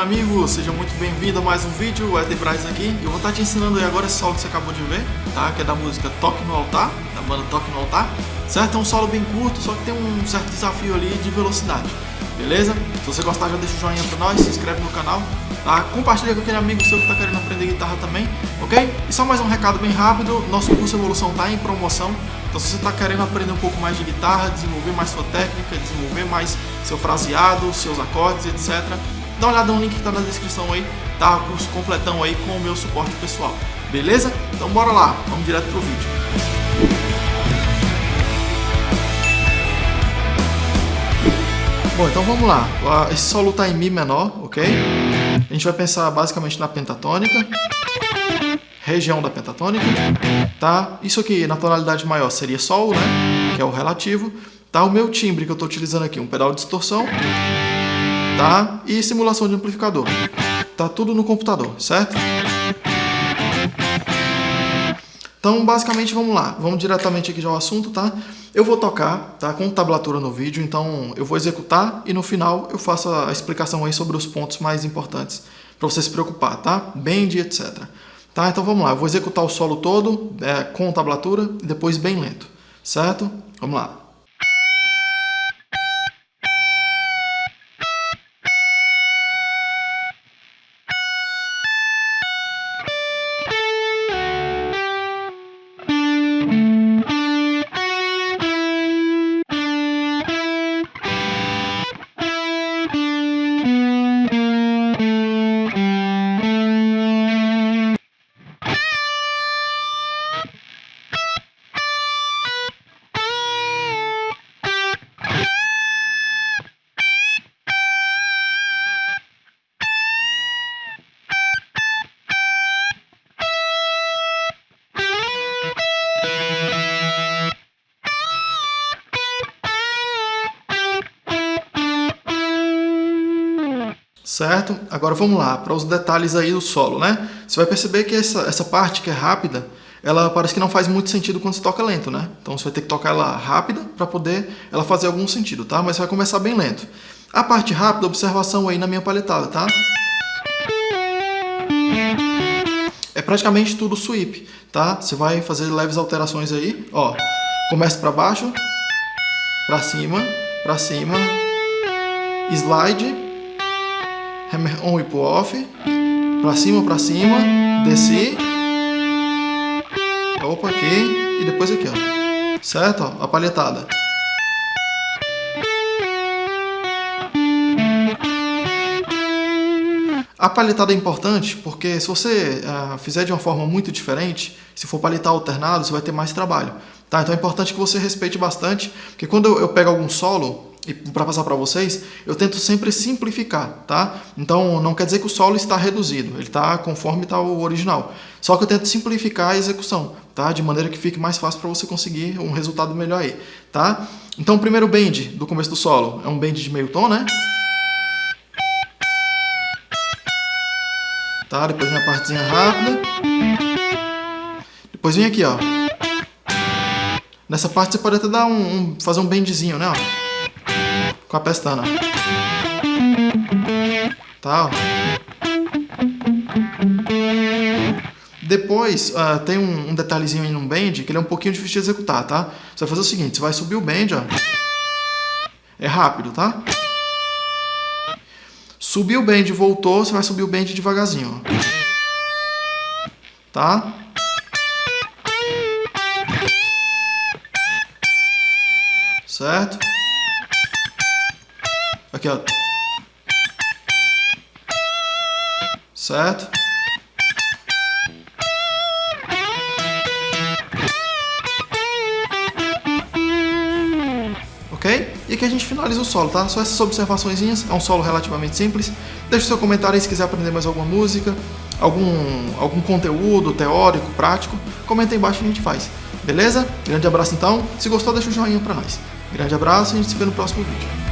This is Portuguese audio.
amigo, seja muito bem-vindo a mais um vídeo, o Ed Braz aqui. Eu vou estar te ensinando aí agora esse solo que você acabou de ver, tá? Que é da música Toque no Altar, da banda Toque no Altar, certo? É um solo bem curto, só que tem um certo desafio ali de velocidade, beleza? Se você gostar, já deixa o joinha pra nós, se inscreve no canal, tá? Compartilha com aquele amigo seu que tá querendo aprender guitarra também, ok? E só mais um recado bem rápido, nosso curso Evolução tá em promoção, então se você está querendo aprender um pouco mais de guitarra, desenvolver mais sua técnica, desenvolver mais seu fraseado, seus acordes, etc. Dá uma olhada no link que está na descrição aí, tá? O curso completão aí com o meu suporte pessoal. Beleza? Então bora lá, vamos direto pro vídeo. Bom, então vamos lá. Esse solo está em Mi menor, ok? A gente vai pensar basicamente na pentatônica região da pentatônica, tá? Isso aqui na tonalidade maior seria Sol, né? Que é o relativo. Tá? O meu timbre que eu estou utilizando aqui, um pedal de distorção, tá? E simulação de amplificador. Tá tudo no computador, certo? Então, basicamente, vamos lá. Vamos diretamente aqui já ao assunto, tá? Eu vou tocar, tá? Com tablatura no vídeo, então eu vou executar e no final eu faço a explicação aí sobre os pontos mais importantes para você se preocupar, tá? Bend, etc. Tá? Então vamos lá, eu vou executar o solo todo é, com tablatura e depois bem lento, certo? Vamos lá. Certo? Agora vamos lá, para os detalhes aí do solo, né? Você vai perceber que essa, essa parte que é rápida, ela parece que não faz muito sentido quando você toca lento, né? Então você vai ter que tocar ela rápida para poder ela fazer algum sentido, tá? Mas vai começar bem lento. A parte rápida, observação aí na minha paletada, tá? É praticamente tudo sweep, tá? Você vai fazer leves alterações aí, ó. Começa para baixo, para cima, para cima, slide, hammer on e pull off, pra cima, pra cima, descer, opa aqui, e depois aqui, ó, certo? Ó, a palhetada. A palhetada é importante porque se você uh, fizer de uma forma muito diferente, se for palhetar alternado, você vai ter mais trabalho. Tá? Então é importante que você respeite bastante, porque quando eu, eu pego algum solo, e para passar para vocês, eu tento sempre simplificar, tá? Então não quer dizer que o solo está reduzido, ele está conforme está o original. Só que eu tento simplificar a execução, tá? De maneira que fique mais fácil para você conseguir um resultado melhor aí, tá? Então o primeiro bend do começo do solo é um bend de meio tom, né? Tá? Depois vem a partezinha rápida. Depois vem aqui, ó. Nessa parte você pode até dar um, um fazer um bendzinho, né? Ó com a pestana. Tá? Depois, uh, tem um, um, detalhezinho aí no bend que ele é um pouquinho difícil de executar, tá? Você vai fazer o seguinte, você vai subir o bend, ó. É rápido, tá? Subiu o bend voltou, você vai subir o bend devagarzinho, ó. Tá? Certo? Aqui, ó. Certo? Ok? E aqui a gente finaliza o solo, tá? Só essas observações, é um solo relativamente simples. Deixe seu comentário aí se quiser aprender mais alguma música, algum, algum conteúdo teórico, prático. Comenta aí embaixo que a gente faz. Beleza? Grande abraço então. Se gostou, deixa o joinha pra nós. Grande abraço e a gente se vê no próximo vídeo.